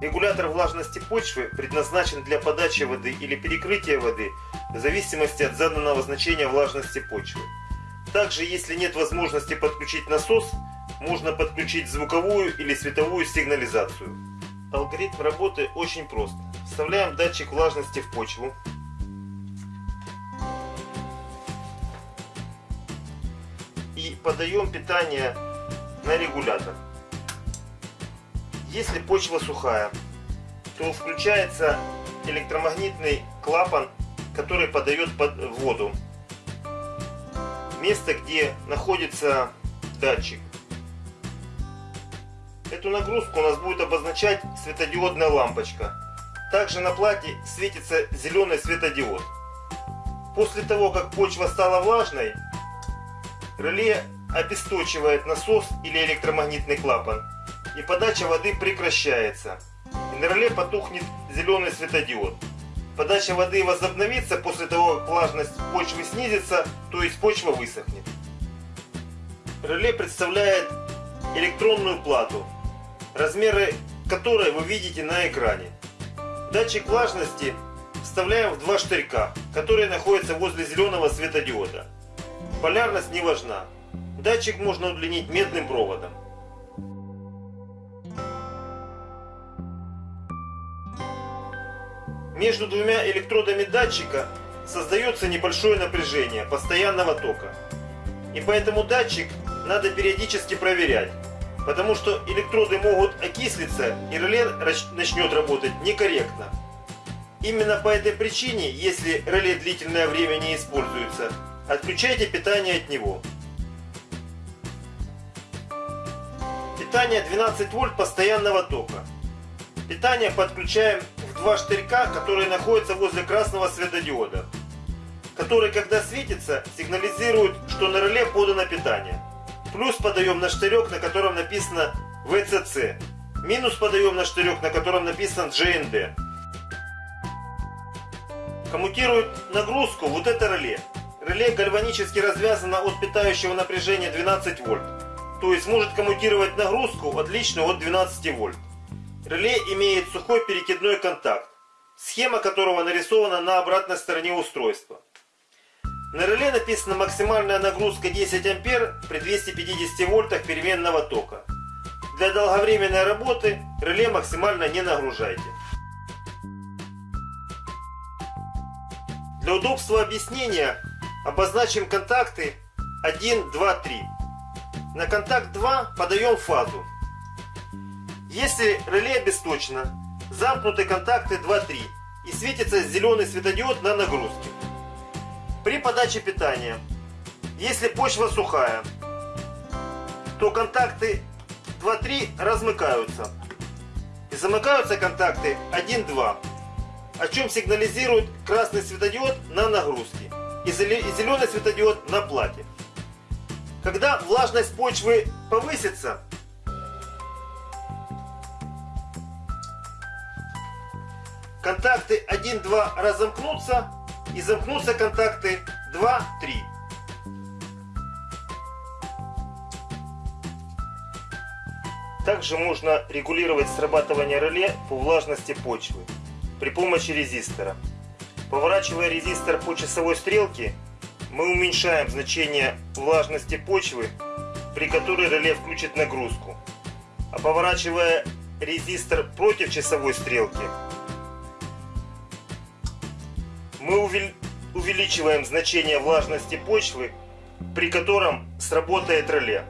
Регулятор влажности почвы предназначен для подачи воды или перекрытия воды в зависимости от заданного значения влажности почвы. Также, если нет возможности подключить насос, можно подключить звуковую или световую сигнализацию. Алгоритм работы очень прост. Вставляем датчик влажности в почву. И подаем питание на регулятор. Если почва сухая, то включается электромагнитный клапан, который подает под воду. Место, где находится датчик. Эту нагрузку у нас будет обозначать светодиодная лампочка. Также на плате светится зеленый светодиод. После того, как почва стала влажной, реле обесточивает насос или электромагнитный клапан и подача воды прекращается. И на реле потухнет зеленый светодиод. Подача воды возобновится после того, как влажность почвы снизится, то есть почва высохнет. Реле представляет электронную плату, размеры которой вы видите на экране. Датчик влажности вставляем в два штырька, которые находятся возле зеленого светодиода. Полярность не важна. Датчик можно удлинить медным проводом. Между двумя электродами датчика создается небольшое напряжение постоянного тока. И поэтому датчик надо периодически проверять, потому что электроды могут окислиться и реле начнет работать некорректно. Именно по этой причине, если реле длительное время не используется, отключайте питание от него. Питание 12 вольт постоянного тока. Питание подключаем два штырька, которые находятся возле красного светодиода, который, когда светится, сигнализирует, что на реле подано питание. Плюс подаем на штырек, на котором написано VCC. Минус подаем на штырек, на котором написано GND. Коммутирует нагрузку вот это реле. Реле гальванически развязано от питающего напряжения 12 вольт. То есть может коммутировать нагрузку отличную от 12 вольт. Реле имеет сухой перекидной контакт, схема которого нарисована на обратной стороне устройства. На реле написана максимальная нагрузка 10 ампер при 250 вольтах переменного тока. Для долговременной работы реле максимально не нагружайте. Для удобства объяснения обозначим контакты 1, 2, 3. На контакт 2 подаем фазу. Если реле обесточено, замкнуты контакты 2-3 и светится зеленый светодиод на нагрузке. При подаче питания, если почва сухая, то контакты 2-3 размыкаются. И замыкаются контакты 1-2, о чем сигнализирует красный светодиод на нагрузке и зеленый светодиод на плате. Когда влажность почвы повысится, контакты 1-2 разомкнутся и замкнутся контакты 2-3. Также можно регулировать срабатывание реле по влажности почвы при помощи резистора. Поворачивая резистор по часовой стрелке, мы уменьшаем значение влажности почвы, при которой реле включит нагрузку. А поворачивая резистор против часовой стрелки, мы увеличиваем значение влажности почвы, при котором сработает реле.